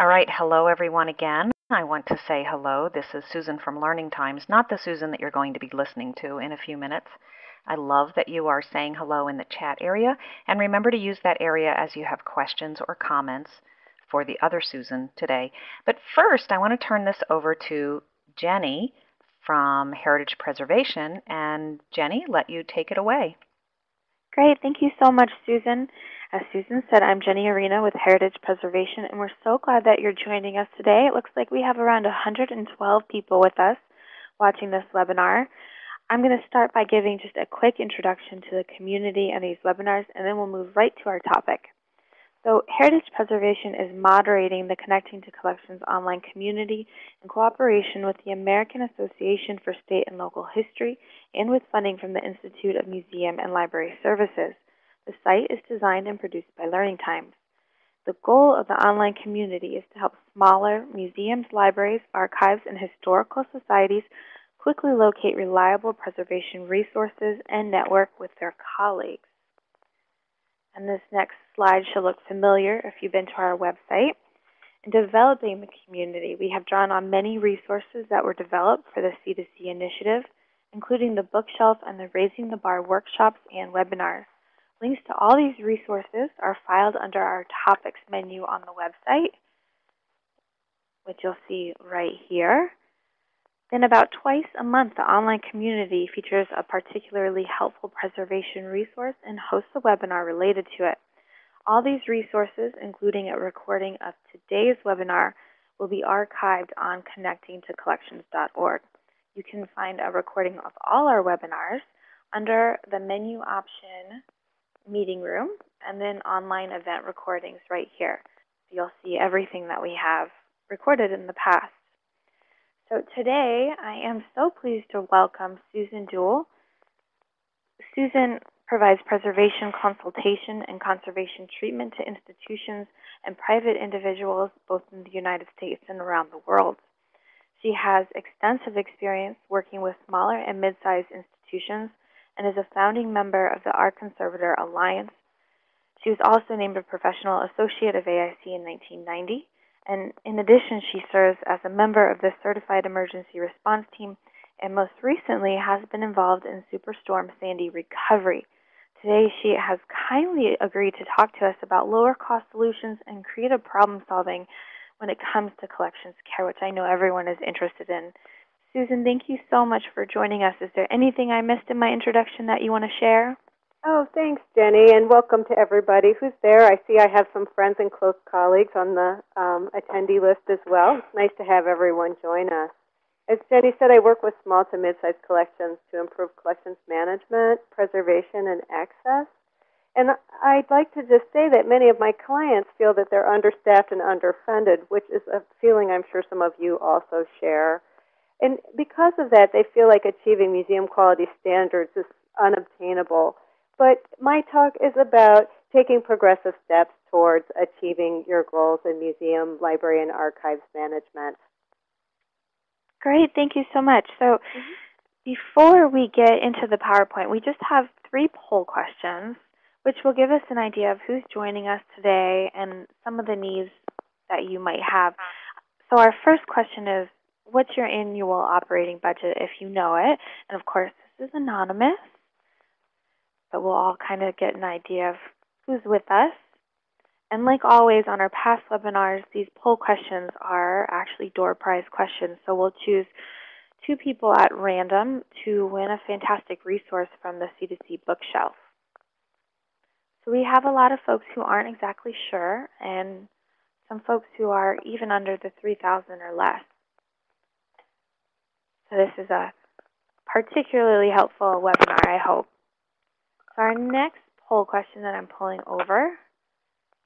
All right, hello everyone again. I want to say hello. This is Susan from Learning Times, not the Susan that you're going to be listening to in a few minutes. I love that you are saying hello in the chat area, and remember to use that area as you have questions or comments for the other Susan today. But first, I want to turn this over to Jenny from Heritage Preservation, and Jenny, let you take it away. Great, thank you so much, Susan. As Susan said, I'm Jenny Arena with Heritage Preservation, and we're so glad that you're joining us today. It looks like we have around 112 people with us watching this webinar. I'm going to start by giving just a quick introduction to the community and these webinars, and then we'll move right to our topic. So Heritage Preservation is moderating the Connecting to Collections online community in cooperation with the American Association for State and Local History and with funding from the Institute of Museum and Library Services. The site is designed and produced by Learning Times. The goal of the online community is to help smaller museums, libraries, archives, and historical societies quickly locate reliable preservation resources and network with their colleagues. And this next slide should look familiar if you've been to our website. In developing the community, we have drawn on many resources that were developed for the C2C initiative, including the bookshelf and the Raising the Bar workshops and webinars. Links to all these resources are filed under our Topics menu on the website, which you'll see right here. Then about twice a month, the online community features a particularly helpful preservation resource and hosts a webinar related to it. All these resources, including a recording of today's webinar, will be archived on connectingtocollections.org. You can find a recording of all our webinars under the menu option meeting room, and then online event recordings right here. You'll see everything that we have recorded in the past. So today I am so pleased to welcome Susan Duhl. Susan provides preservation consultation and conservation treatment to institutions and private individuals both in the United States and around the world. She has extensive experience working with smaller and mid-sized institutions and is a founding member of the Art Conservator Alliance. She was also named a professional associate of AIC in 1990. And in addition, she serves as a member of the Certified Emergency Response Team and most recently has been involved in Superstorm Sandy recovery. Today, she has kindly agreed to talk to us about lower cost solutions and creative problem solving when it comes to collections care, which I know everyone is interested in. Susan, thank you so much for joining us. Is there anything I missed in my introduction that you want to share? Oh, thanks, Jenny, and welcome to everybody who's there. I see I have some friends and close colleagues on the um, attendee list as well. It's nice to have everyone join us. As Jenny said, I work with small to mid-sized collections to improve collections management, preservation, and access. And I'd like to just say that many of my clients feel that they're understaffed and underfunded, which is a feeling I'm sure some of you also share. And because of that, they feel like achieving museum quality standards is unobtainable. But my talk is about taking progressive steps towards achieving your goals in museum, library, and archives management. Great, thank you so much. So mm -hmm. before we get into the PowerPoint, we just have three poll questions, which will give us an idea of who's joining us today and some of the needs that you might have. So our first question is, what's your annual operating budget if you know it? And of course, this is anonymous, but we'll all kind of get an idea of who's with us. And like always on our past webinars, these poll questions are actually door prize questions. So we'll choose two people at random to win a fantastic resource from the C2C bookshelf. So we have a lot of folks who aren't exactly sure and some folks who are even under the 3,000 or less. So this is a particularly helpful webinar, I hope. So our next poll question that I'm pulling over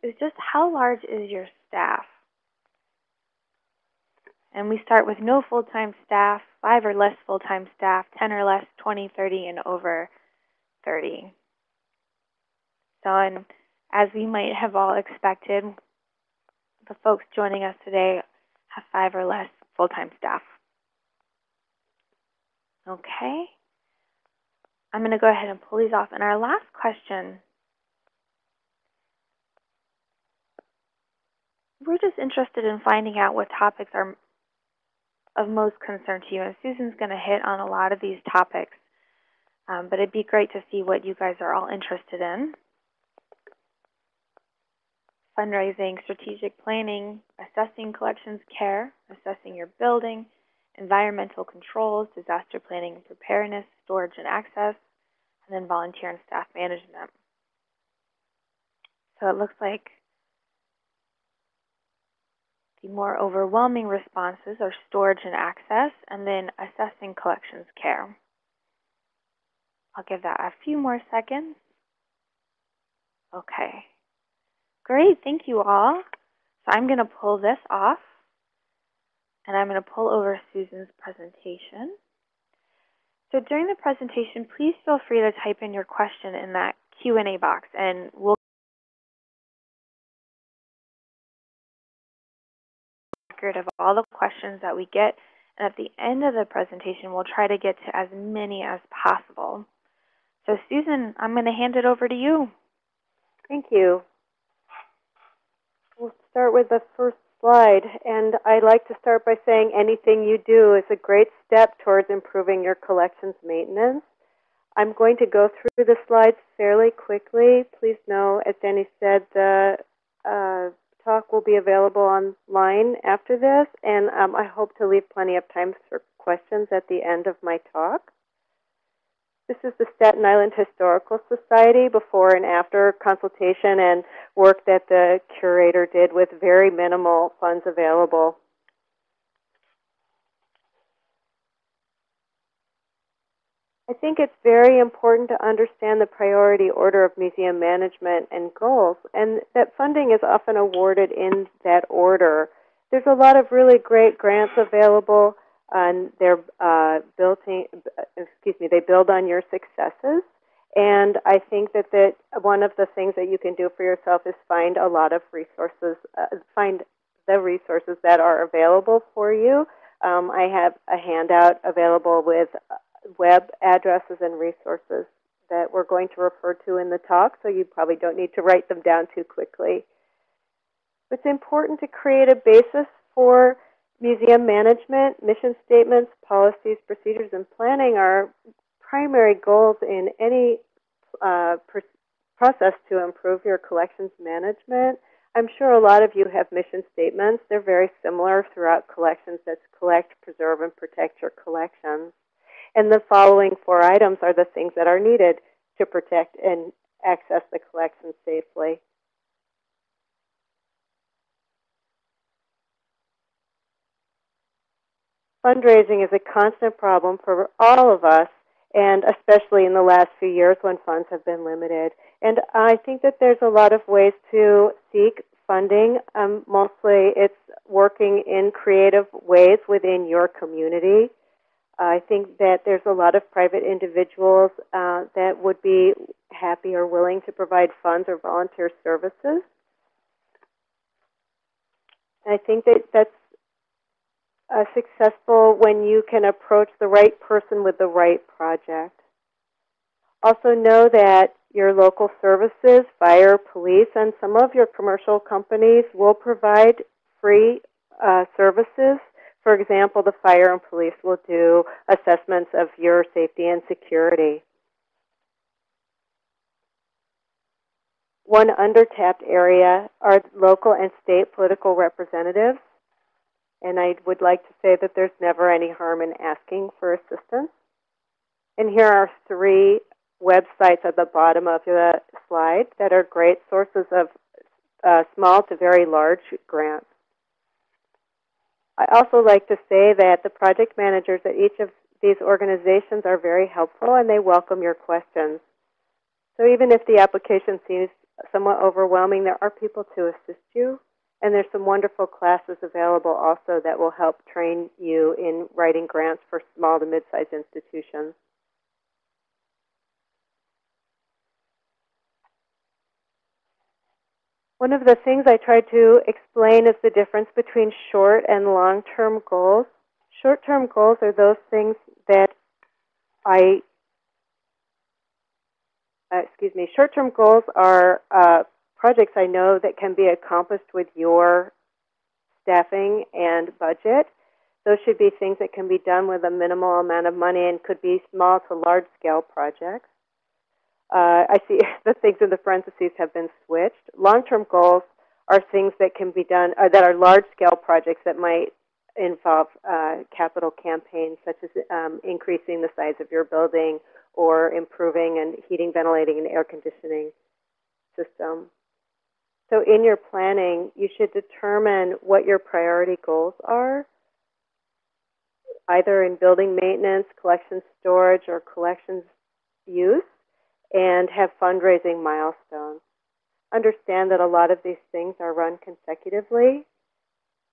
is just how large is your staff? And we start with no full-time staff, 5 or less full-time staff, 10 or less, 20, 30, and over 30. So and as we might have all expected, the folks joining us today have 5 or less full-time staff. Okay. I'm going to go ahead and pull these off. And our last question we're just interested in finding out what topics are of most concern to you. And Susan's going to hit on a lot of these topics. Um, but it'd be great to see what you guys are all interested in. Fundraising, strategic planning, assessing collections care, assessing your building, environmental controls, disaster planning and preparedness, storage and access, and then volunteer and staff management. So it looks like the more overwhelming responses are storage and access, and then assessing collections care. I'll give that a few more seconds. Okay. Great, thank you all. So I'm going to pull this off, and I'm going to pull over Susan's presentation. So during the presentation, please feel free to type in your question in that Q&A box, and we'll record of all the questions that we get. And at the end of the presentation, we'll try to get to as many as possible. So Susan, I'm going to hand it over to you. Thank you. We'll start with the first slide. And I'd like to start by saying anything you do is a great step towards improving your collections maintenance. I'm going to go through the slides fairly quickly. Please know, as Danny said, the uh, talk will be available online after this, and um, I hope to leave plenty of time for questions at the end of my talk. This is the Staten Island Historical Society before and after consultation and work that the curator did with very minimal funds available. I think it's very important to understand the priority order of museum management and goals, and that funding is often awarded in that order. There's a lot of really great grants available, and they're uh, building, excuse me, they build on your successes. And I think that, that one of the things that you can do for yourself is find a lot of resources, uh, find the resources that are available for you. Um, I have a handout available with web addresses and resources that we're going to refer to in the talk, so you probably don't need to write them down too quickly. It's important to create a basis for museum management, mission statements, policies, procedures, and planning are primary goals in any uh, process to improve your collections management. I'm sure a lot of you have mission statements. They're very similar throughout collections that's collect, preserve, and protect your collections. And the following four items are the things that are needed to protect and access the collection safely. Fundraising is a constant problem for all of us, and especially in the last few years when funds have been limited. And I think that there's a lot of ways to seek funding. Um, mostly it's working in creative ways within your community. I think that there's a lot of private individuals uh, that would be happy or willing to provide funds or volunteer services. I think that that's uh, successful when you can approach the right person with the right project. Also know that your local services, fire, police, and some of your commercial companies will provide free uh, services for example, the fire and police will do assessments of your safety and security. One undertapped area are local and state political representatives. And I would like to say that there's never any harm in asking for assistance. And here are three websites at the bottom of the slide that are great sources of uh, small to very large grants. I also like to say that the project managers at each of these organizations are very helpful and they welcome your questions. So even if the application seems somewhat overwhelming, there are people to assist you. And there's some wonderful classes available also that will help train you in writing grants for small to mid-sized institutions. One of the things I try to explain is the difference between short and long-term goals. Short-term goals are those things that I, uh, excuse me, short-term goals are uh, projects I know that can be accomplished with your staffing and budget. Those should be things that can be done with a minimal amount of money and could be small to large scale projects. Uh, I see the things in the parentheses have been switched. Long-term goals are things that can be done, uh, that are large-scale projects that might involve uh, capital campaigns, such as um, increasing the size of your building or improving and heating, ventilating, and air conditioning system. So in your planning, you should determine what your priority goals are, either in building maintenance, collection storage, or collections use and have fundraising milestones. Understand that a lot of these things are run consecutively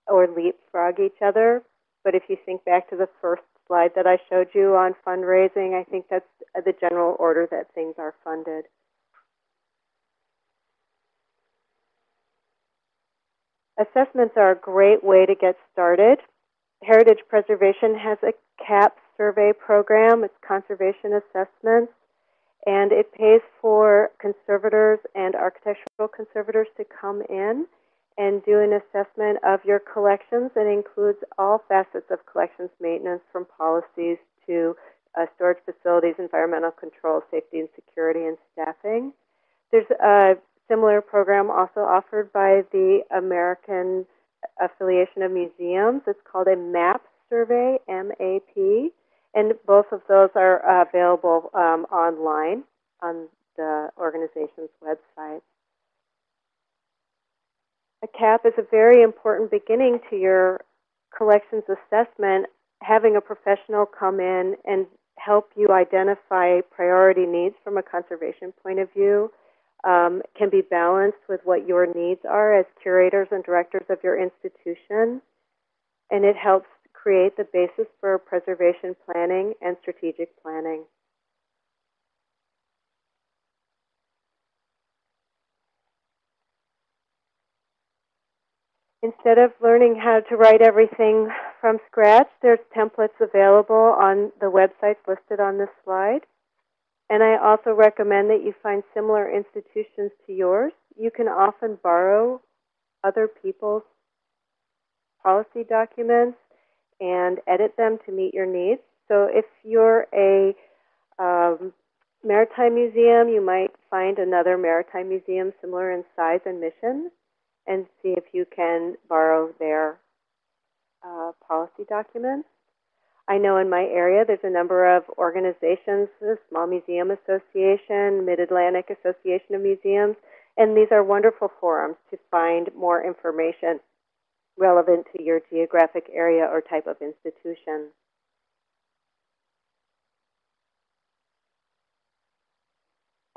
or leapfrog each other. But if you think back to the first slide that I showed you on fundraising, I think that's the general order that things are funded. Assessments are a great way to get started. Heritage Preservation has a CAP survey program. It's conservation assessments and it pays for conservators and architectural conservators to come in and do an assessment of your collections and includes all facets of collections maintenance from policies to uh, storage facilities, environmental control, safety and security, and staffing. There's a similar program also offered by the American Affiliation of Museums. It's called a MAP survey, M-A-P. And both of those are available um, online on the organization's website. A CAP is a very important beginning to your collections assessment, having a professional come in and help you identify priority needs from a conservation point of view um, can be balanced with what your needs are as curators and directors of your institution. And it helps create the basis for preservation planning and strategic planning. Instead of learning how to write everything from scratch, there's templates available on the websites listed on this slide. And I also recommend that you find similar institutions to yours. You can often borrow other people's policy documents and edit them to meet your needs. So if you're a um, maritime museum, you might find another maritime museum similar in size and mission and see if you can borrow their uh, policy documents. I know in my area there's a number of organizations, the Small Museum Association, Mid-Atlantic Association of Museums, and these are wonderful forums to find more information relevant to your geographic area or type of institution.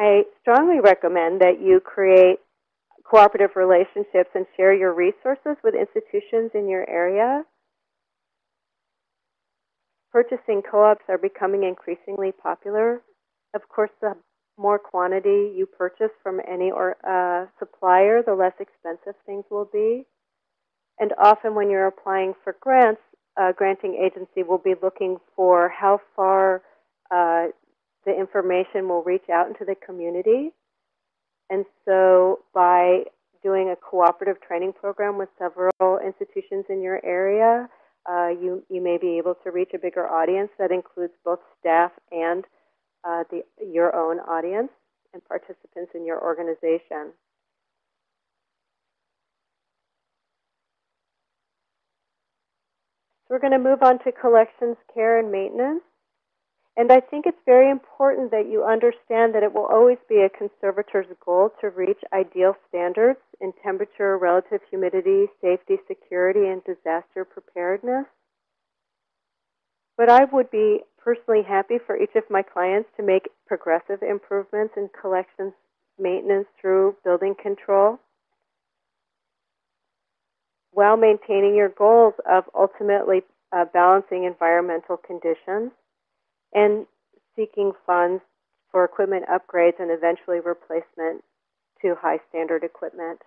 I strongly recommend that you create cooperative relationships and share your resources with institutions in your area. Purchasing co-ops are becoming increasingly popular. Of course, the more quantity you purchase from any or, uh, supplier, the less expensive things will be. And often when you're applying for grants, a granting agency will be looking for how far uh, the information will reach out into the community. And so by doing a cooperative training program with several institutions in your area, uh, you, you may be able to reach a bigger audience that includes both staff and uh, the, your own audience and participants in your organization. So we're going to move on to collections, care, and maintenance. And I think it's very important that you understand that it will always be a conservator's goal to reach ideal standards in temperature, relative humidity, safety, security, and disaster preparedness. But I would be personally happy for each of my clients to make progressive improvements in collections maintenance through building control while maintaining your goals of ultimately uh, balancing environmental conditions and seeking funds for equipment upgrades and eventually replacement to high standard equipment.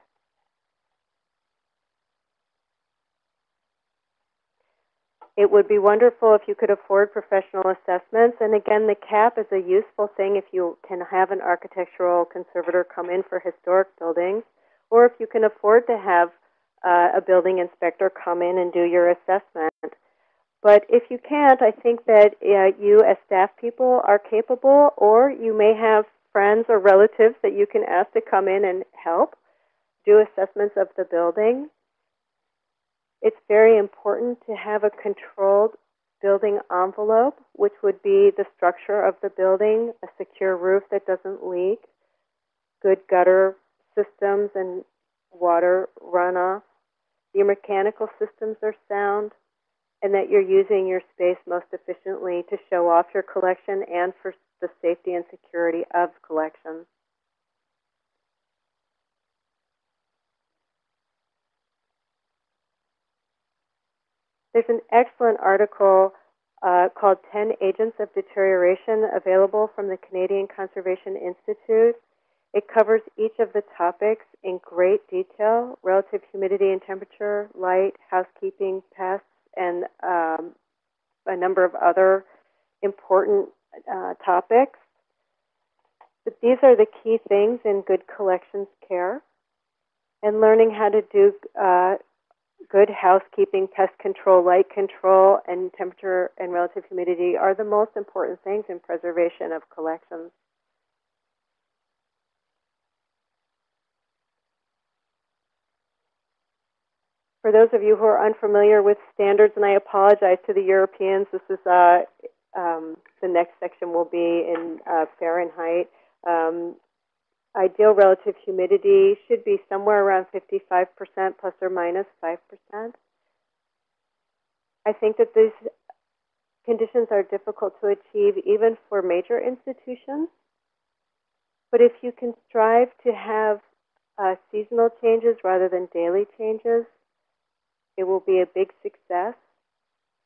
It would be wonderful if you could afford professional assessments. And again, the CAP is a useful thing if you can have an architectural conservator come in for historic buildings, or if you can afford to have uh, a building inspector come in and do your assessment. But if you can't, I think that uh, you as staff people are capable, or you may have friends or relatives that you can ask to come in and help do assessments of the building. It's very important to have a controlled building envelope, which would be the structure of the building, a secure roof that doesn't leak, good gutter systems and water runoff, your mechanical systems are sound, and that you're using your space most efficiently to show off your collection and for the safety and security of collections. There's an excellent article uh, called 10 Agents of Deterioration available from the Canadian Conservation Institute. It covers each of the topics in great detail relative humidity and temperature, light, housekeeping, pests, and um, a number of other important uh, topics. But these are the key things in good collections care. And learning how to do uh, good housekeeping, pest control, light control, and temperature and relative humidity are the most important things in preservation of collections. For those of you who are unfamiliar with standards, and I apologize to the Europeans, this is uh, um, the next section will be in uh, Fahrenheit. Um, Ideal relative humidity should be somewhere around 55% plus or minus 5%. I think that these conditions are difficult to achieve even for major institutions. But if you can strive to have uh, seasonal changes rather than daily changes, it will be a big success.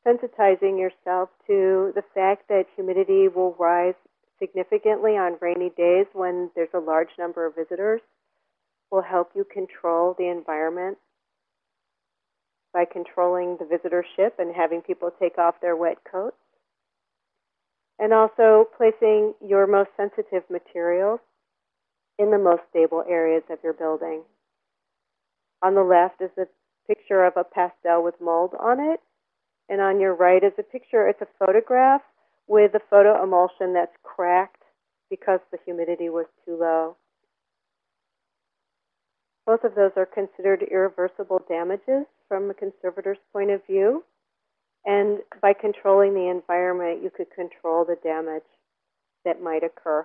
Sensitizing yourself to the fact that humidity will rise significantly on rainy days when there's a large number of visitors will help you control the environment by controlling the visitorship and having people take off their wet coats. And also placing your most sensitive materials in the most stable areas of your building. On the left is a picture of a pastel with mold on it. And on your right is a picture, it's a photograph with the photo emulsion that's cracked because the humidity was too low. Both of those are considered irreversible damages from a conservator's point of view. And by controlling the environment, you could control the damage that might occur.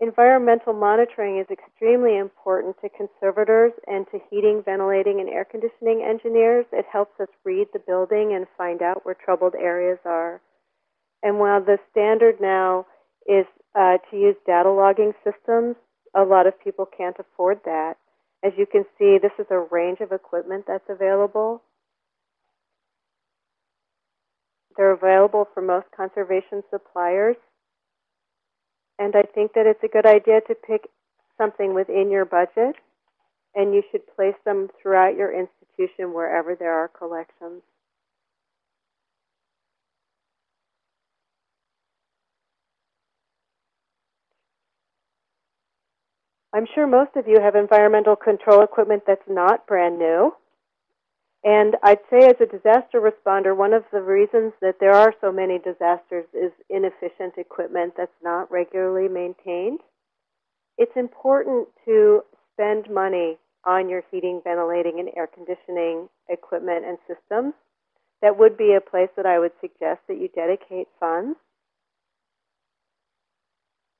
Environmental monitoring is extremely important to conservators and to heating, ventilating, and air conditioning engineers. It helps us read the building and find out where troubled areas are. And while the standard now is uh, to use data logging systems, a lot of people can't afford that. As you can see, this is a range of equipment that's available. They're available for most conservation suppliers. And I think that it's a good idea to pick something within your budget, and you should place them throughout your institution wherever there are collections. I'm sure most of you have environmental control equipment that's not brand new. And I'd say as a disaster responder, one of the reasons that there are so many disasters is inefficient equipment that's not regularly maintained. It's important to spend money on your heating, ventilating, and air conditioning equipment and systems. That would be a place that I would suggest that you dedicate funds.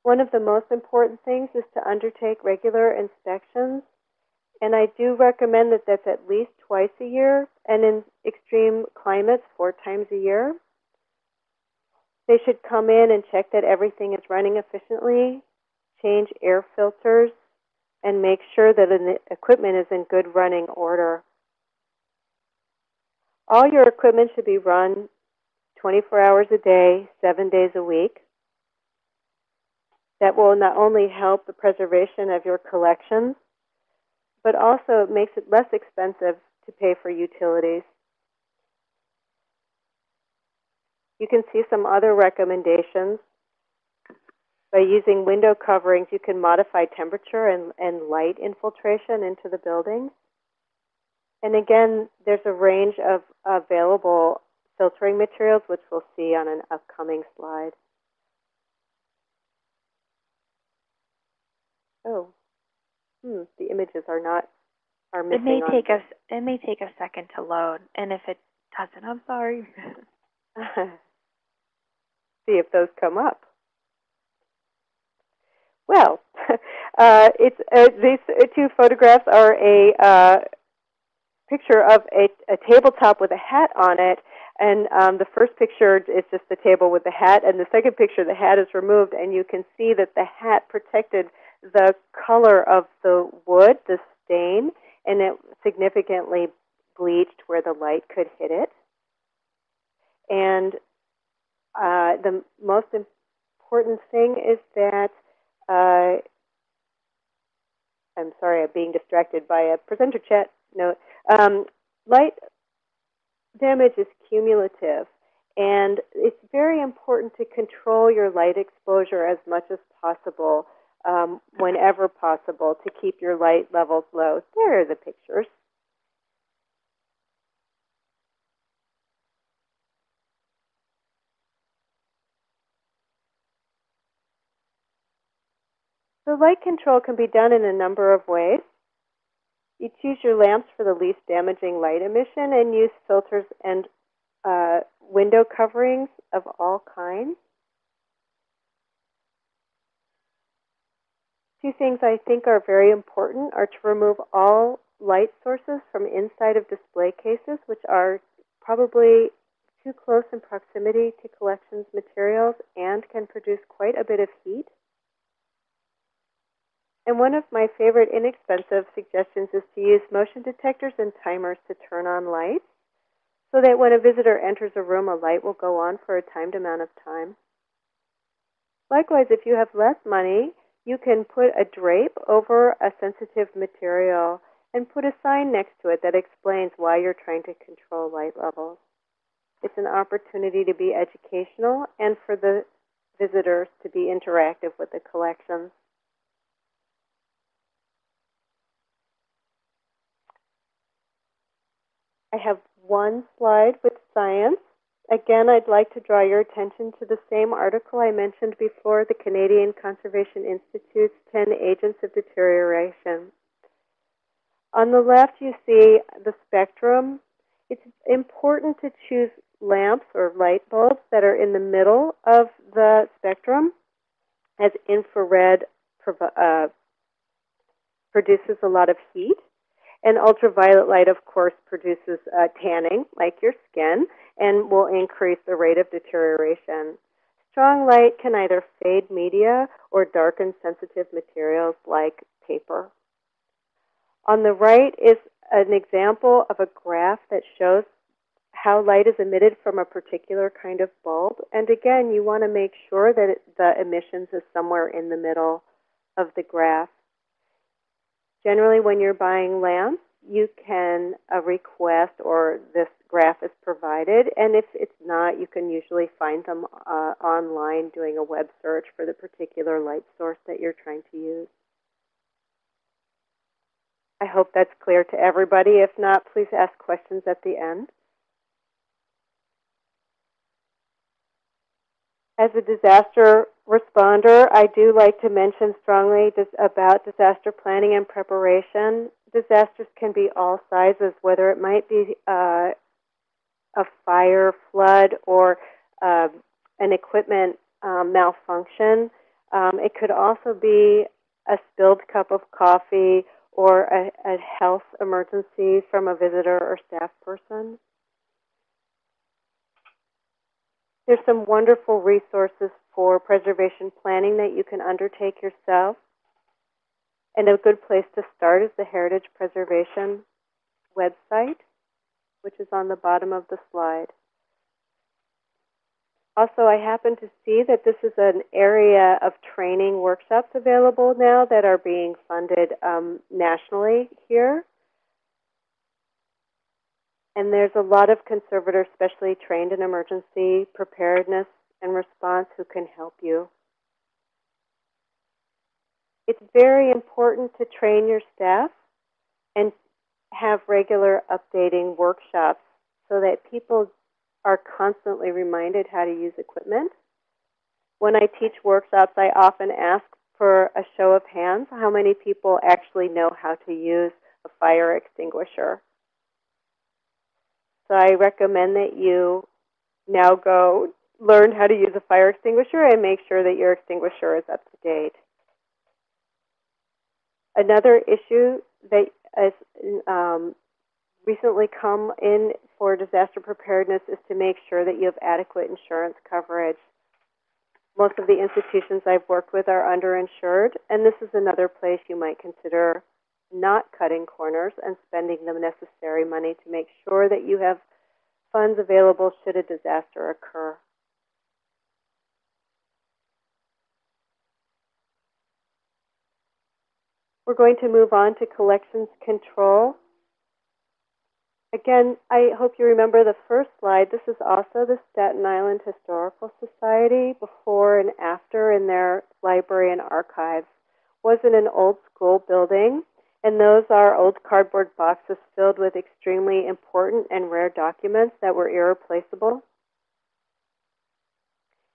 One of the most important things is to undertake regular inspections and I do recommend that that's at least twice a year, and in extreme climates, four times a year. They should come in and check that everything is running efficiently, change air filters, and make sure that the equipment is in good running order. All your equipment should be run 24 hours a day, seven days a week. That will not only help the preservation of your collections, but also it makes it less expensive to pay for utilities. You can see some other recommendations. By using window coverings, you can modify temperature and, and light infiltration into the building. And again, there's a range of available filtering materials, which we'll see on an upcoming slide. Oh, hmm, the images are not are missing. It may on take us. It may take a second to load, and if it doesn't, I'm sorry. see if those come up. Well, uh, it's uh, these two photographs are a uh, picture of a, a, tabletop with a hat on it, and um, the first picture is just the table with the hat, and the second picture the hat is removed, and you can see that the hat protected the color of the wood, the stain, and it significantly bleached where the light could hit it. And uh, the most important thing is that uh, I'm sorry, I'm being distracted by a presenter chat note. Um, light damage is cumulative, and it's very important to control your light exposure as much as possible, um, whenever possible, to keep your light levels low. There are the pictures. So light control can be done in a number of ways. You choose your lamps for the least damaging light emission and use filters and uh, window coverings of all kinds. Two things I think are very important are to remove all light sources from inside of display cases, which are probably too close in proximity to collections materials and can produce quite a bit of heat. And one of my favorite inexpensive suggestions is to use motion detectors and timers to turn on lights so that when a visitor enters a room, a light will go on for a timed amount of time. Likewise, if you have less money, you can put a drape over a sensitive material and put a sign next to it that explains why you're trying to control light levels. It's an opportunity to be educational and for the visitors to be interactive with the collections. I have one slide with science. Again, I'd like to draw your attention to the same article I mentioned before, the Canadian Conservation Institute's 10 Agents of Deterioration. On the left, you see the spectrum. It's important to choose lamps or light bulbs that are in the middle of the spectrum, as infrared uh, produces a lot of heat. And ultraviolet light, of course, produces uh, tanning, like your skin, and will increase the rate of deterioration. Strong light can either fade media or darken sensitive materials like paper. On the right is an example of a graph that shows how light is emitted from a particular kind of bulb. And again, you want to make sure that it, the emissions is somewhere in the middle of the graph. Generally, when you're buying lamps, you can uh, request or this graph is provided. And if it's not, you can usually find them uh, online doing a web search for the particular light source that you're trying to use. I hope that's clear to everybody. If not, please ask questions at the end. As a disaster responder, I do like to mention strongly about disaster planning and preparation. Disasters can be all sizes, whether it might be uh, a fire, flood, or uh, an equipment um, malfunction. Um, it could also be a spilled cup of coffee or a, a health emergency from a visitor or staff person. There's some wonderful resources for preservation planning that you can undertake yourself. And a good place to start is the Heritage Preservation website, which is on the bottom of the slide. Also, I happen to see that this is an area of training workshops available now that are being funded um, nationally here. And there's a lot of conservators, especially trained in emergency preparedness and response, who can help you. It's very important to train your staff and have regular updating workshops so that people are constantly reminded how to use equipment. When I teach workshops, I often ask for a show of hands how many people actually know how to use a fire extinguisher. So I recommend that you now go learn how to use a fire extinguisher and make sure that your extinguisher is up to date. Another issue that has um, recently come in for disaster preparedness is to make sure that you have adequate insurance coverage. Most of the institutions I've worked with are underinsured, and this is another place you might consider not cutting corners and spending the necessary money to make sure that you have funds available should a disaster occur. We're going to move on to collections control. Again, I hope you remember the first slide. This is also the Staten Island Historical Society before and after in their library and archives. Was in an old school building, and those are old cardboard boxes filled with extremely important and rare documents that were irreplaceable.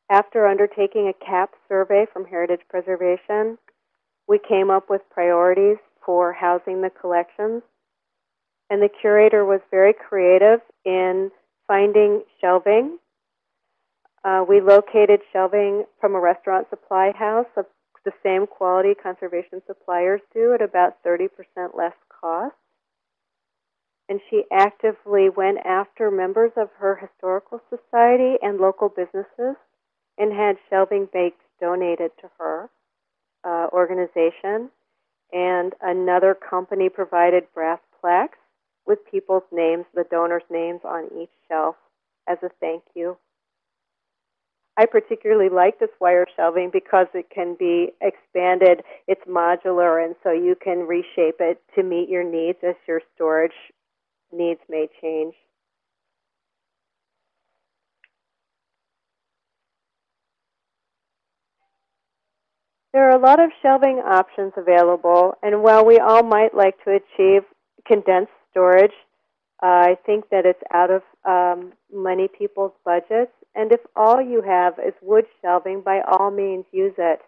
After undertaking a CAP survey from Heritage Preservation, we came up with priorities for housing the collections. And the curator was very creative in finding shelving. Uh, we located shelving from a restaurant supply house the same quality conservation suppliers do at about 30% less cost. And she actively went after members of her historical society and local businesses and had shelving bakes donated to her uh, organization, and another company provided brass plaques with people's names, the donors' names on each shelf as a thank you. I particularly like this wire shelving because it can be expanded. It's modular, and so you can reshape it to meet your needs as your storage needs may change. There are a lot of shelving options available, and while we all might like to achieve condensed storage, uh, I think that it's out of um, many people's budgets. And if all you have is wood shelving, by all means use it.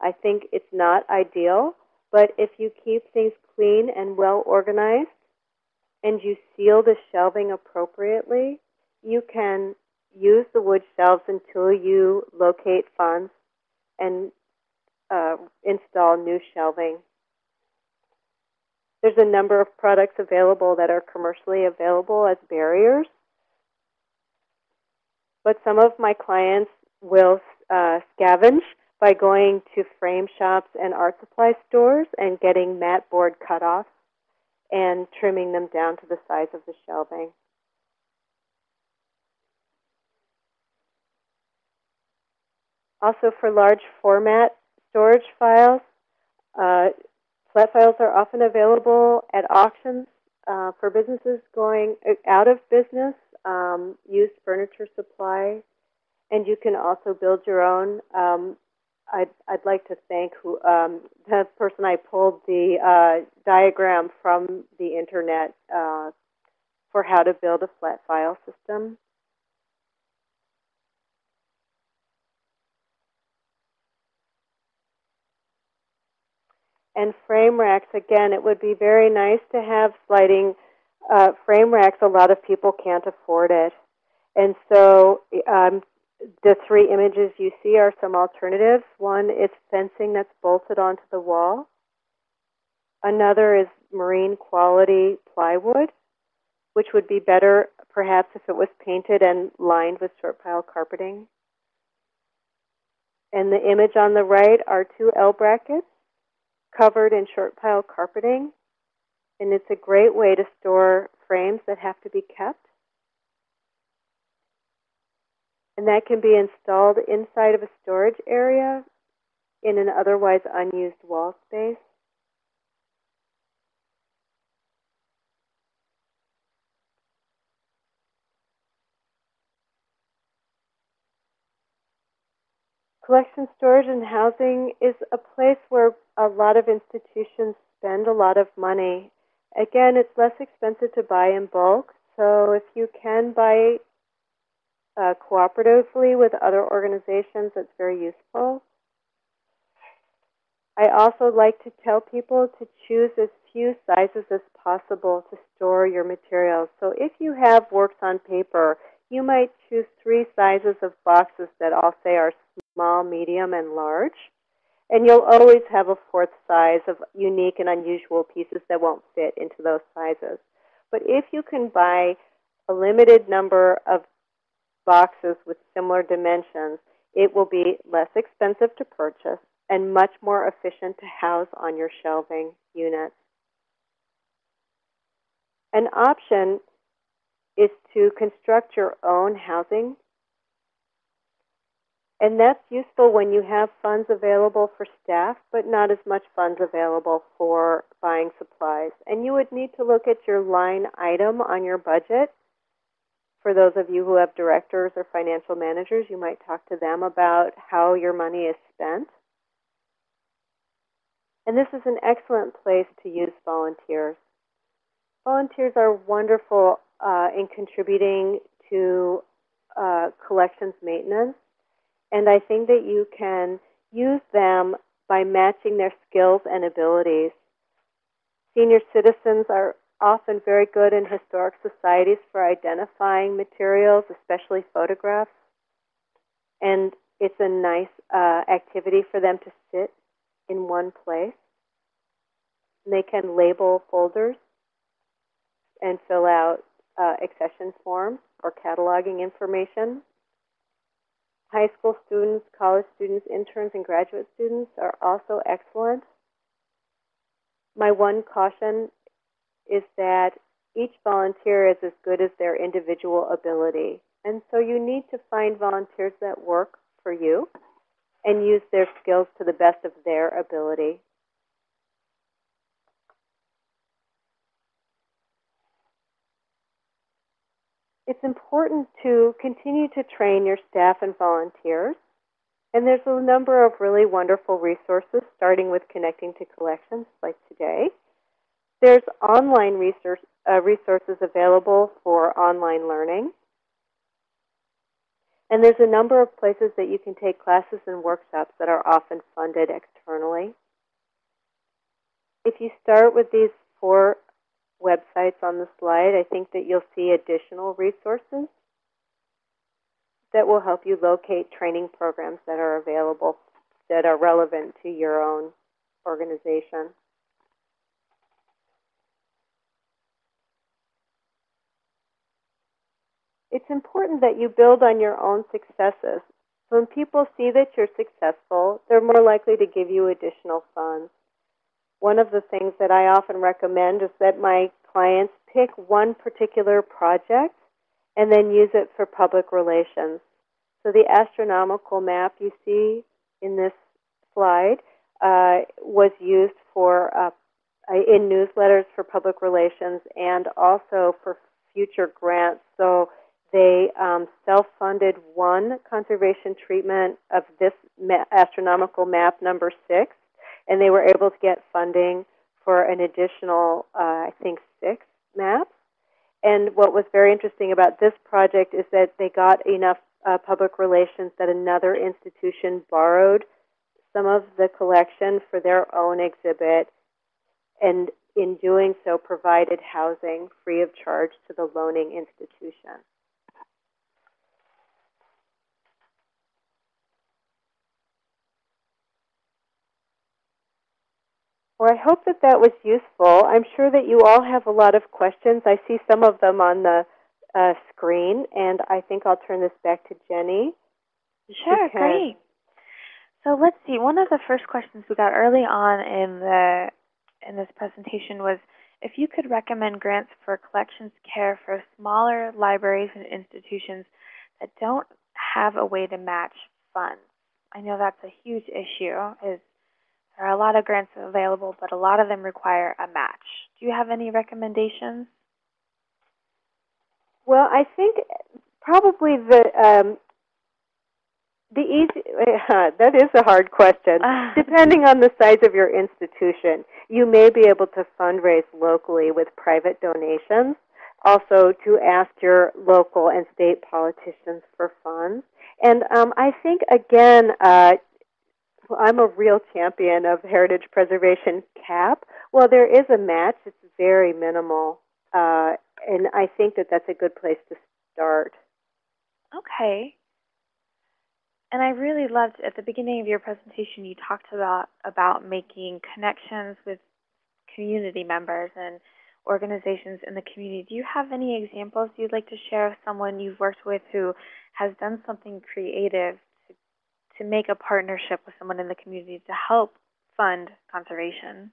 I think it's not ideal, but if you keep things clean and well organized, and you seal the shelving appropriately, you can use the wood shelves until you locate funds and uh, install new shelving. There's a number of products available that are commercially available as barriers, but some of my clients will uh, scavenge by going to frame shops and art supply stores and getting mat board cutoffs and trimming them down to the size of the shelving. Also for large format storage files. Uh, flat files are often available at auctions uh, for businesses going out of business, um, used furniture supply, and you can also build your own. Um, I'd, I'd like to thank who, um, the person I pulled the uh, diagram from the internet uh, for how to build a flat file system. and frame racks, again, it would be very nice to have sliding uh, frame racks. A lot of people can't afford it. And so um, the three images you see are some alternatives. One is fencing that's bolted onto the wall. Another is marine quality plywood, which would be better perhaps if it was painted and lined with short pile carpeting. And the image on the right are two L brackets covered in short pile carpeting, and it's a great way to store frames that have to be kept. And that can be installed inside of a storage area in an otherwise unused wall space. Collection storage and housing is a place where a lot of institutions spend a lot of money. Again, it's less expensive to buy in bulk, so if you can buy uh, cooperatively with other organizations, it's very useful. I also like to tell people to choose as few sizes as possible to store your materials. So if you have works on paper, you might choose three sizes of boxes that all say are small, medium, and large. And you'll always have a fourth size of unique and unusual pieces that won't fit into those sizes. But if you can buy a limited number of boxes with similar dimensions, it will be less expensive to purchase and much more efficient to house on your shelving units. An option is to construct your own housing. And that's useful when you have funds available for staff, but not as much funds available for buying supplies. And you would need to look at your line item on your budget. For those of you who have directors or financial managers, you might talk to them about how your money is spent. And this is an excellent place to use volunteers. Volunteers are wonderful uh, in contributing to uh, collections maintenance, and I think that you can use them by matching their skills and abilities. Senior citizens are often very good in historic societies for identifying materials, especially photographs, and it's a nice uh, activity for them to sit in one place. And they can label folders and fill out uh, accession forms or cataloging information. High school students, college students, interns, and graduate students are also excellent. My one caution is that each volunteer is as good as their individual ability. And so you need to find volunteers that work for you and use their skills to the best of their ability. It's important to continue to train your staff and volunteers. And there's a number of really wonderful resources, starting with Connecting to Collections, like today. There's online research, uh, resources available for online learning. And there's a number of places that you can take classes and workshops that are often funded externally. If you start with these four websites on the slide, I think that you'll see additional resources that will help you locate training programs that are available that are relevant to your own organization. it's important that you build on your own successes. When people see that you're successful, they're more likely to give you additional funds. One of the things that I often recommend is that my clients pick one particular project and then use it for public relations. So the astronomical map you see in this slide uh, was used for uh, in newsletters for public relations and also for future grants. So they um, self-funded one conservation treatment of this ma astronomical map number six, and they were able to get funding for an additional, uh, I think, six maps. And what was very interesting about this project is that they got enough uh, public relations that another institution borrowed some of the collection for their own exhibit, and in doing so provided housing free of charge to the loaning institution. Well, I hope that that was useful. I'm sure that you all have a lot of questions. I see some of them on the uh, screen, and I think I'll turn this back to Jenny. Sure, great. So let's see. One of the first questions we got early on in the in this presentation was if you could recommend grants for collections care for smaller libraries and institutions that don't have a way to match funds. I know that's a huge issue. Is there are a lot of grants available, but a lot of them require a match. Do you have any recommendations? Well, I think probably the um, The easy, that is a hard question. Depending on the size of your institution, you may be able to fundraise locally with private donations. Also, to ask your local and state politicians for funds. And um, I think, again, uh, I'm a real champion of heritage preservation cap. Well, there is a match. It's very minimal. Uh, and I think that that's a good place to start. Okay. And I really loved at the beginning of your presentation you talked about about making connections with community members and organizations in the community. Do you have any examples you'd like to share of someone you've worked with who has done something creative to, make a partnership with someone in the community to help fund conservation?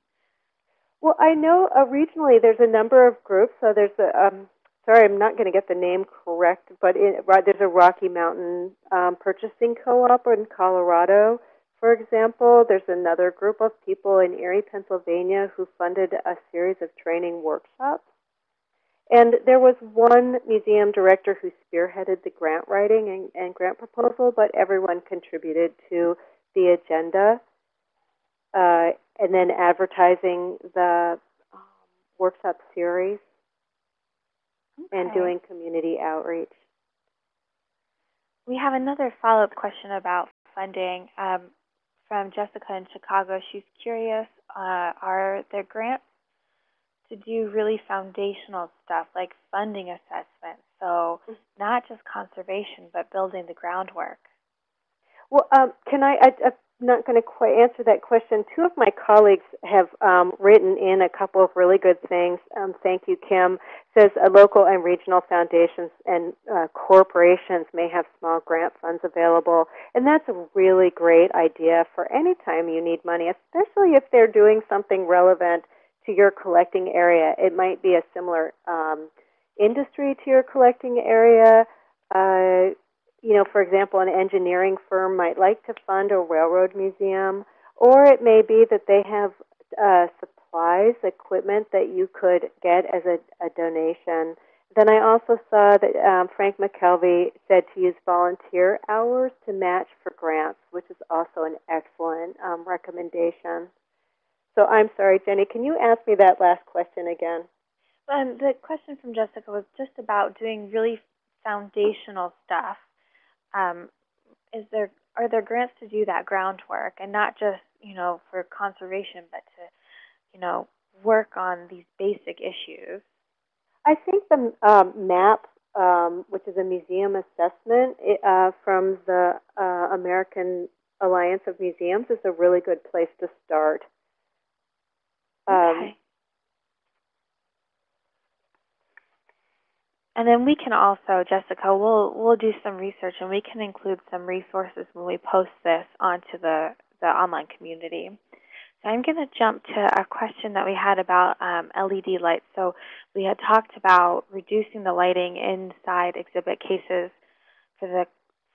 Well, I know uh, regionally there's a number of groups. So there's a, um, sorry, I'm not going to get the name correct, but there's a Rocky Mountain um, Purchasing Co-op in Colorado, for example. There's another group of people in Erie, Pennsylvania who funded a series of training workshops. And there was one museum director who spearheaded the grant writing and, and grant proposal, but everyone contributed to the agenda. Uh, and then advertising the um, workshop series okay. and doing community outreach. We have another follow-up question about funding um, from Jessica in Chicago. She's curious, uh, are there grants to do really foundational stuff like funding assessment? So mm-hmm. not just conservation, but building the groundwork. Well, um, can I, I, am not going to quite answer that question. Two of my colleagues have um, written in a couple of really good things. Um, thank you, Kim. Says uh, local and regional foundations and uh, corporations may have small grant funds available, and that's a really great idea for any time you need money, especially if they're doing something relevant to your collecting area. It might be a similar um, industry to your collecting area. Uh, you know, for example, an engineering firm might like to fund a railroad museum, or it may be that they have uh, supplies, equipment that you could get as a, a donation. Then I also saw that um, Frank McKelvey said to use volunteer hours to match for grants, which is also an excellent um, recommendation. So I'm sorry, Jenny, can you ask me that last question again? Um, the question from Jessica was just about doing really foundational stuff um, is there are there grants to do that groundwork and not just you know for conservation, but to you know work on these basic issues? I think the um, MAP, um, which is a museum assessment uh, from the uh, American Alliance of Museums, is a really good place to start. Um, okay. And then we can also, Jessica, we'll we'll do some research and we can include some resources when we post this onto the, the online community. So I'm going to jump to a question that we had about um, LED lights. So we had talked about reducing the lighting inside exhibit cases for the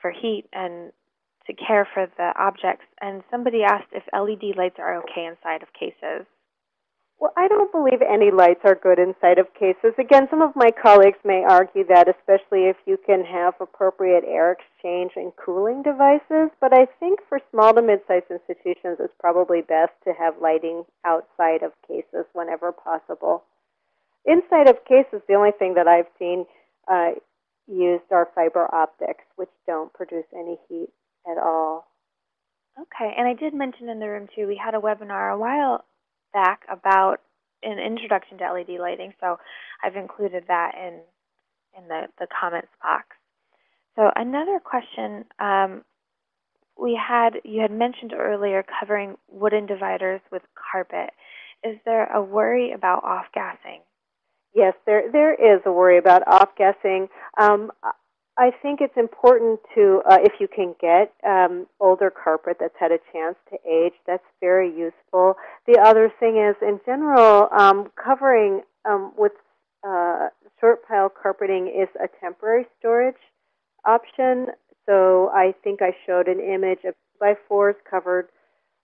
for heat and to care for the objects. And somebody asked if LED lights are okay inside of cases. Well, I don't believe any lights are good inside of cases. Again, some of my colleagues may argue that, especially if you can have appropriate air exchange and cooling devices. But I think for small to mid-sized institutions, it's probably best to have lighting outside of cases whenever possible. Inside of cases, the only thing that I've seen uh, used are fiber optics, which don't produce any heat at all. Okay, and I did mention in the room too, we had a webinar a while back about an introduction to LED lighting, so I've included that in in the, the comments box. So another question um, we had, you had mentioned earlier covering wooden dividers with carpet. Is there a worry about off-gassing? Yes, there there is a worry about off-gassing. Um, I think it's important to, uh, if you can get um, older carpet that's had a chance to age, that's very useful. The other thing is, in general, um, covering um, with uh, short pile carpeting is a temporary storage option. So I think I showed an image of by fours covered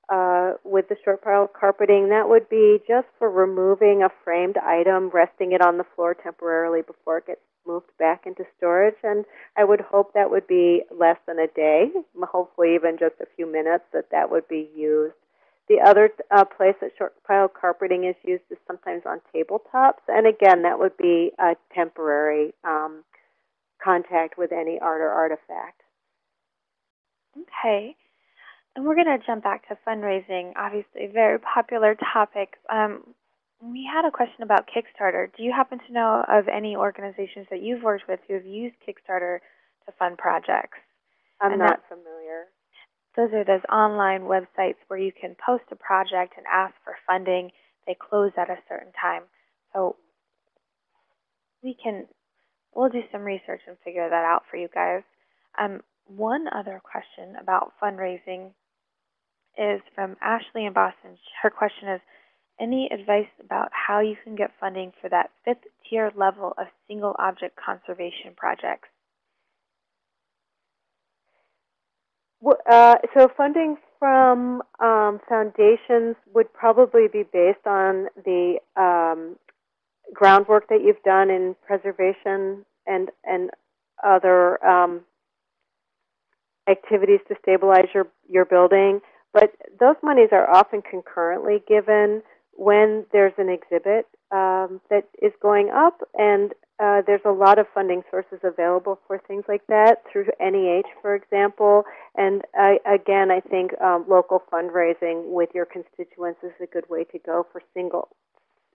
uh, with the short pile carpeting, that would be just for removing a framed item, resting it on the floor temporarily before it gets moved back into storage. And I would hope that would be less than a day, hopefully even just a few minutes that that would be used. The other uh, place that short pile carpeting is used is sometimes on tabletops. And again, that would be a temporary um, contact with any art or artifact. Okay. And we're going to jump back to fundraising, obviously a very popular topic. Um, we had a question about Kickstarter. Do you happen to know of any organizations that you've worked with who have used Kickstarter to fund projects? I'm And not familiar. Those are those online websites where you can post a project and ask for funding. They close at a certain time. So we can, we'll do some research and figure that out for you guys. Um, one other question about fundraising is from Ashley in Boston. Her question is, any advice about how you can get funding for that fifth tier level of single object conservation projects? Wh- Uh, so funding from um, foundations would probably be based on the um, groundwork that you've done in preservation and and other um, activities to stabilize your your building. But those monies are often concurrently given when there's an exhibit um, that is going up, and uh, there's a lot of funding sources available for things like that through NEH, for example. And I, again, I think um, local fundraising with your constituents is a good way to go for single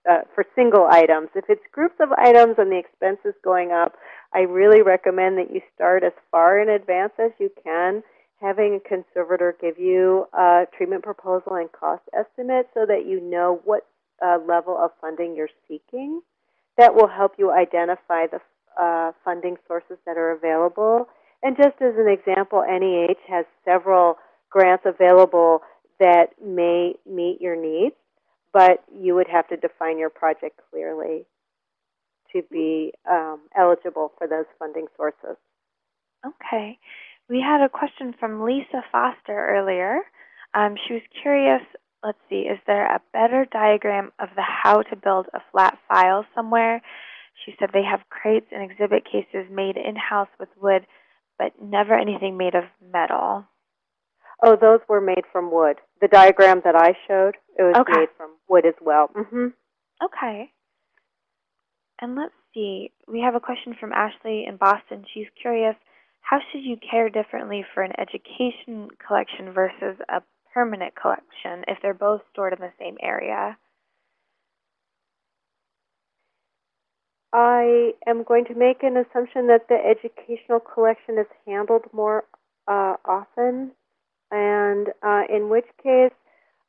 uh, for single items. If it's groups of items and the expense is going up, I really recommend that you start as far in advance as you can, having a conservator give you a treatment proposal and cost estimate so that you know what uh, level of funding you're seeking. That will help you identify the uh, funding sources that are available. And just as an example, NEH has several grants available that may meet your needs, but you would have to define your project clearly to be um, eligible for those funding sources. Okay. We had a question from Lisa Foster earlier. Um, she was curious, let's see, is there a better diagram of the how to build a flat file somewhere? She said they have crates and exhibit cases made in-house with wood, but never anything made of metal. Oh, those were made from wood. The diagram that I showed, it was Okay. made from wood as well. hmm Okay. And let's see, we have a question from Ashley in Boston. She's curious, how should you care differently for an education collection versus a permanent collection if they're both stored in the same area? I am going to make an assumption that the educational collection is handled more uh, often, and uh, in which case,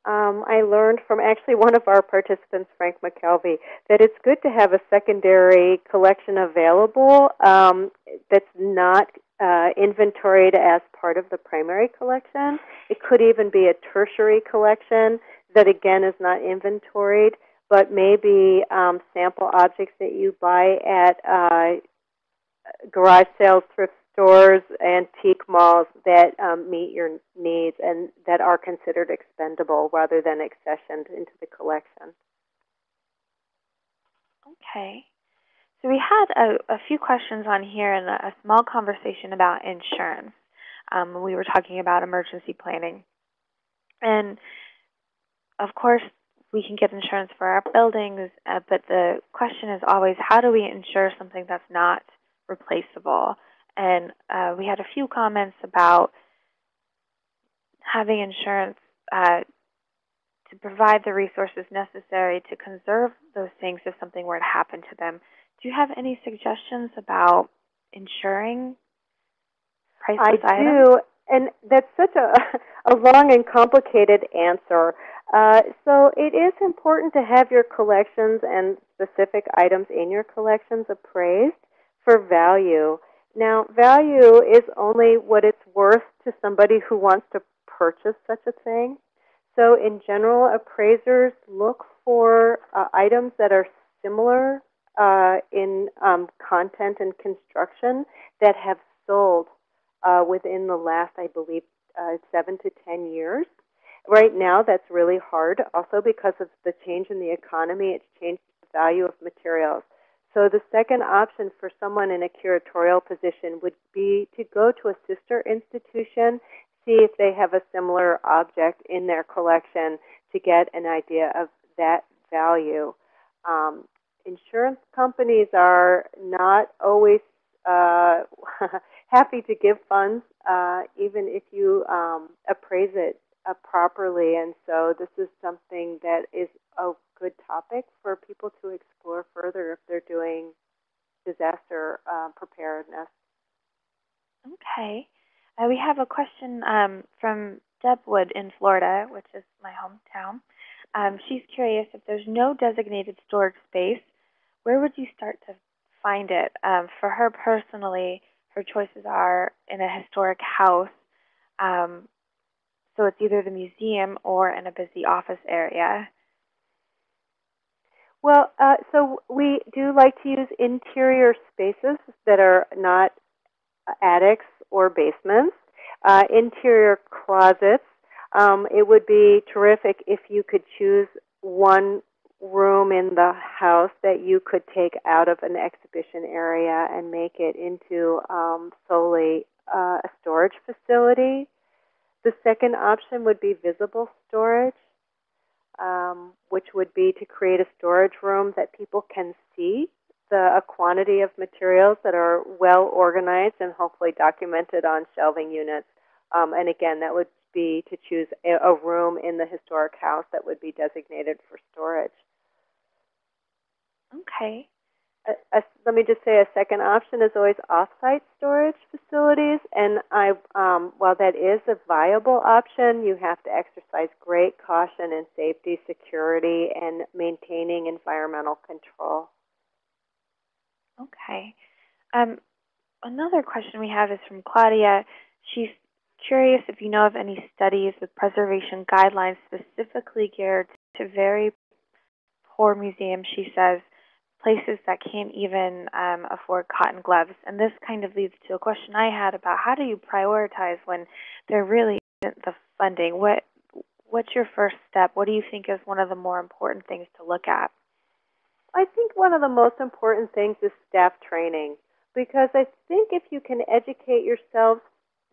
um, I learned from actually one of our participants, Frank McKelvey, that it's good to have a secondary collection available um, that's not uh, inventoried as part of the primary collection. It could even be a tertiary collection that again is not inventoried, but maybe um, sample objects that you buy at uh, garage sales, thrift stores, antique malls that um, meet your needs and that are considered expendable rather than accessioned into the collection. Okay. So we had a, a few questions on here and a, small conversation about insurance. Um, we were talking about emergency planning. And of course, we can get insurance for our buildings, uh, but the question is always how do we insure something that's not replaceable? And uh, we had a few comments about having insurance uh, to provide the resources necessary to conserve those things if something were to happen to them. Do you have any suggestions about insuring priceless I items? do, and that's such a, a long and complicated answer. Uh, so it is important to have your collections and specific items in your collections appraised for value. Now, value is only what it's worth to somebody who wants to purchase such a thing. So in general, appraisers look for uh, items that are similar uh, in um, content and construction that have sold uh, within the last, I believe, uh, seven to ten years. Right now, that's really hard, also because of the change in the economy. It's changed the value of materials. So the second option for someone in a curatorial position would be to go to a sister institution, see if they have a similar object in their collection to get an idea of that value. Um, insurance companies are not always uh, happy to give funds, uh, even if you um, appraise it uh, properly. And so this is something that is a good topic for people to explore further if they're doing disaster uh, preparedness. Okay. Uh, we have a question um, from Deb Wood in Florida, which is my hometown. Um, she's curious if there's no designated storage space, where would you start to find it? Um, for her personally, her choices are in a historic house. Um, so it's either the museum or in a busy office area. Well, uh, so we do like to use interior spaces that are not attics or basements. Uh, interior closets. Um, it would be terrific if you could choose one room in the house that you could take out of an exhibition area and make it into um, solely uh, a storage facility. The second option would be visible storage, um, which would be to create a storage room that people can see the a quantity of materials that are well organized and hopefully documented on shelving units. Um, and again, that would be to choose a, a room in the historic house that would be designated for storage. Okay. Let me just say a second option is always off-site storage facilities, and I, um, while that is a viable option, you have to exercise great caution in safety, security, and maintaining environmental control. Okay. Um, another question we have is from Claudia. She's curious if you know of any studies with preservation guidelines specifically geared to very poor museums, she says, places that can't even um, afford cotton gloves. And this kind of leads to a question I had about how do you prioritize when there really isn't the funding? What What's your first step? What do you think is one of the more important things to look at? I think one of the most important things is staff training because I think if you can educate yourselves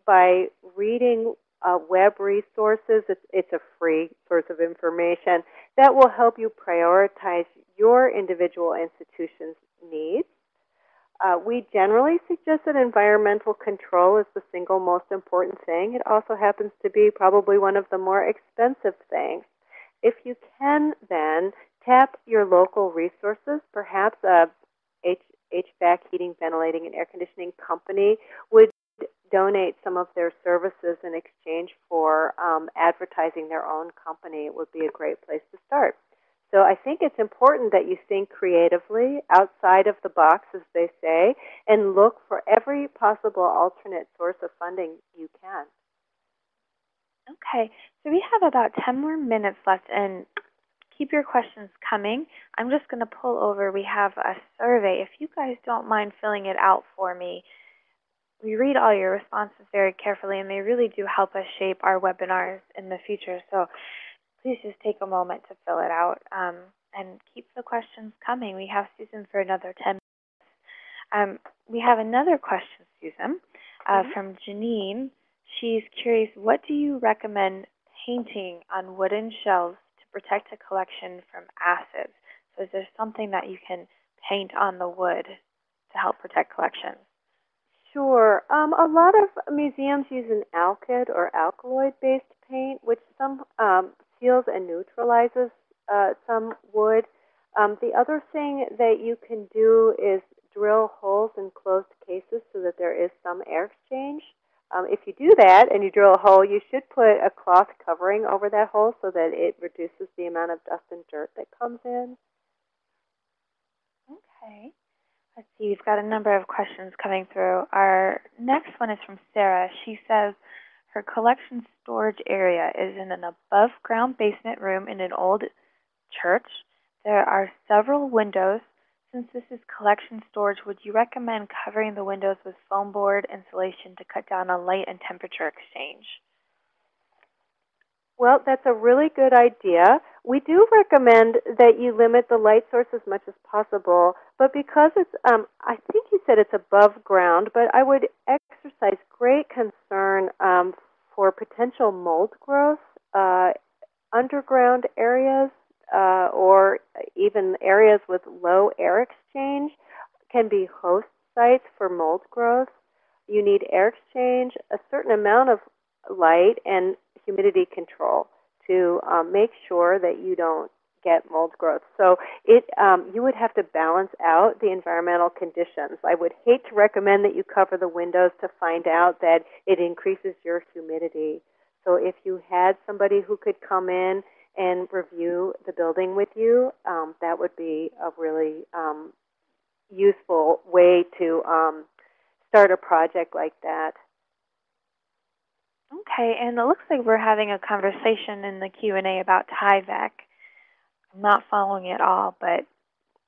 by reading uh, web resources, it's, it's a free source of information that will help you prioritize your individual institution's needs. Uh, we generally suggest that environmental control is the single most important thing. It also happens to be probably one of the more expensive things. If you can then tap your local resources, perhaps a H HVAC, heating, ventilating, and air conditioning company would donate some of their services in exchange for um, advertising their own company. Would be a great place to start. So I think it's important that you think creatively outside of the box, as they say, and look for every possible alternate source of funding you can. Okay, so we have about 10 more minutes left, and keep your questions coming. I'm just going to pull over. We have a survey. If you guys don't mind filling it out for me, we read all your responses very carefully, and they really do help us shape our webinars in the future. So please just take a moment to fill it out um, and keep the questions coming. We have Susan for another 10 minutes. Um, we have another question, Susan, uh, mm -hmm. from Janine. She's curious, what do you recommend painting on wooden shelves to protect a collection from acids? So is there something that you can paint on the wood to help protect collections? Sure. Um, a lot of museums use an alkyd or alkaloid-based paint, which some um, seals and neutralizes uh, some wood. Um, the other thing that you can do is drill holes in closed cases so that there is some air exchange. Um, if you do that and you drill a hole, you should put a cloth covering over that hole so that it reduces the amount of dust and dirt that comes in. Okay. We've got a number of questions coming through. Our next one is from Sarah. She says, her collection storage area is in an above ground basement room in an old church. There are several windows. Since this is collection storage, would you recommend covering the windows with foam board insulation to cut down on light and temperature exchange? Well, that's a really good idea. We do recommend that you limit the light source as much as possible, but because it's, um, I think you said it's above ground, but I would exercise great concern um, for potential mold growth, uh, underground areas, uh, or even areas with low air exchange can be host sites for mold growth. You need air exchange, a certain amount of light, and humidity control to um, make sure that you don't get mold growth. So it um, you would have to balance out the environmental conditions. I would hate to recommend that you cover the windows to find out that it increases your humidity. So if you had somebody who could come in and review the building with you, um, that would be a really um, useful way to um, start a project like that. Okay, and it looks like we're having a conversation in the Q&A about Tyvek. I'm not following it all, but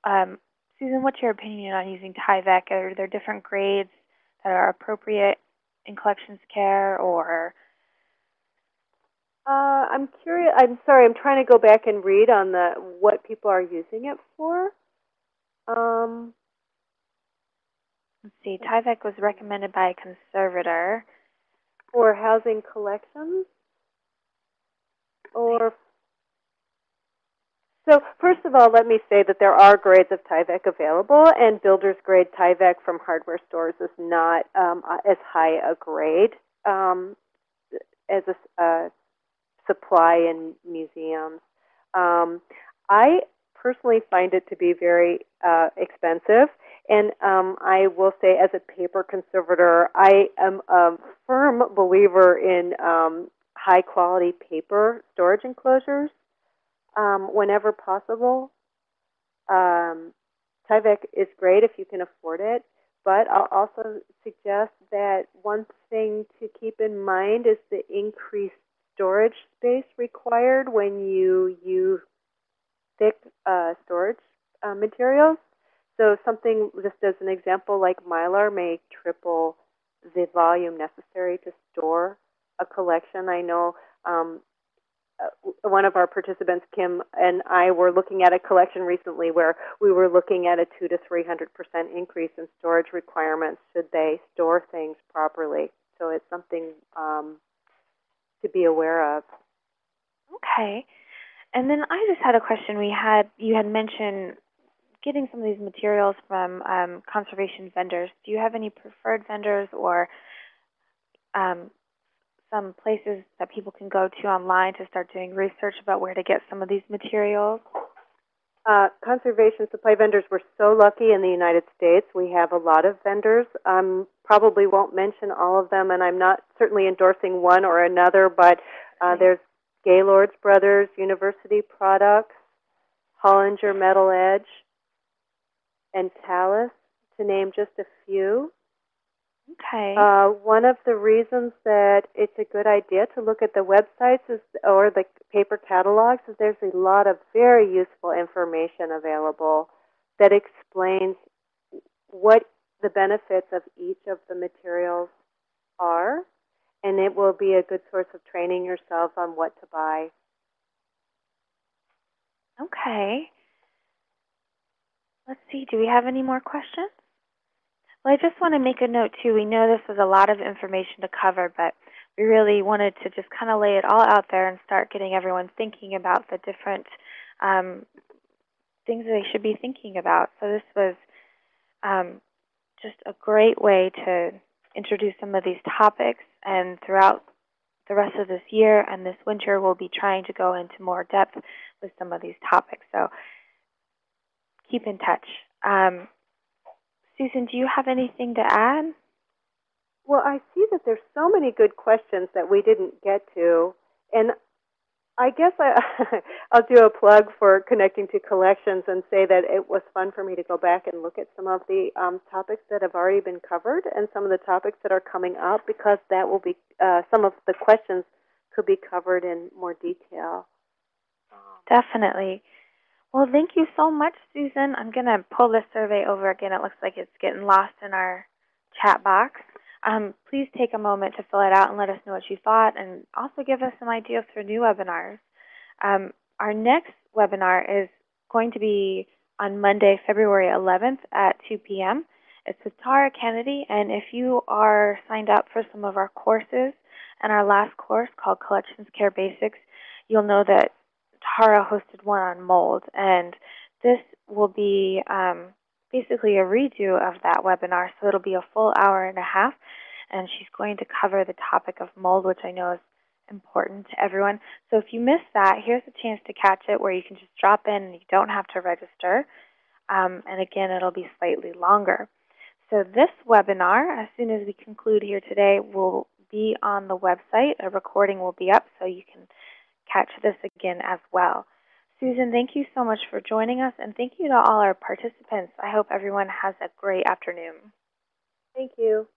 um, Susan, what's your opinion on using Tyvek? Are there different grades that are appropriate in collections care or? Uh, I'm curious, I'm sorry, I'm trying to go back and read on the what people are using it for. Um, Let's see, Tyvek was recommended by a conservator. for housing collections or so first of all let me say that there are grades of Tyvek available and builder's grade Tyvek from hardware stores is not um, as high a grade um, as a uh, supply in museums. Um, I personally find it to be very uh, expensive and um, I will say, as a paper conservator, I am a firm believer in um, high quality paper storage enclosures um, whenever possible. Um, Tyvek is great if you can afford it, but I'll also suggest that one thing to keep in mind is the increased storage space required when you use thick uh, storage uh, materials. So something, just as an example, like Mylar may triple the volume necessary to store a collection. I know um, one of our participants, Kim, and I were looking at a collection recently where we were looking at a two to three hundred percent increase in storage requirements should they store things properly. So it's something um, to be aware of. Okay. And then I just had a question. We had you had mentioned getting some of these materials from um, conservation vendors, do you have any preferred vendors or um, some places that people can go to online to start doing research about where to get some of these materials? Uh, conservation supply vendors, we're so lucky in the United States. We have a lot of vendors. Um, probably won't mention all of them, and I'm not certainly endorsing one or another, but uh, there's Gaylord's Brothers, University Products, Hollinger Metal Edge, and Talas, to name just a few. Okay. Uh, one of the reasons that it's a good idea to look at the websites is, or the paper catalogs is there's a lot of very useful information available that explains what the benefits of each of the materials are, and it will be a good source of training yourself on what to buy. Okay. Let's see, do we have any more questions? Well, I just want to make a note too. We know this was a lot of information to cover, but we really wanted to just kind of lay it all out there and start getting everyone thinking about the different um, things that they should be thinking about. So this was um, just a great way to introduce some of these topics, and throughout the rest of this year and this winter, we'll be trying to go into more depth with some of these topics. So keep in touch. Um, Susan, do you have anything to add? Well, I see that there's so many good questions that we didn't get to, and I guess I, I'll do a plug for connecting to collections and say that it was fun for me to go back and look at some of the um, topics that have already been covered and some of the topics that are coming up because that will be uh, some of the questions could be covered in more detail. Definitely. Well, thank you so much, Susan. I'm going to pull this survey over again. It looks like it's getting lost in our chat box. Um, please take a moment to fill it out and let us know what you thought and also give us some ideas for new webinars. Um, our next webinar is going to be on Monday, February 11th at 2 p.m. It's with Tara Kennedy, and if you are signed up for some of our courses and our last course called Collections Care Basics, you'll know that Tara hosted one on mold, and this will be um, basically a redo of that webinar, so it'll be a full hour and a half, and she's going to cover the topic of mold, which I know is important to everyone. So if you missed that, here's a chance to catch it where you can just drop in and you don't have to register. Um, and again, it'll be slightly longer. So this webinar, as soon as we conclude here today, will be on the website. A recording will be up so you can catch this again as well. Susan, thank you so much for joining us, and thank you to all our participants. I hope everyone has a great afternoon. Thank you.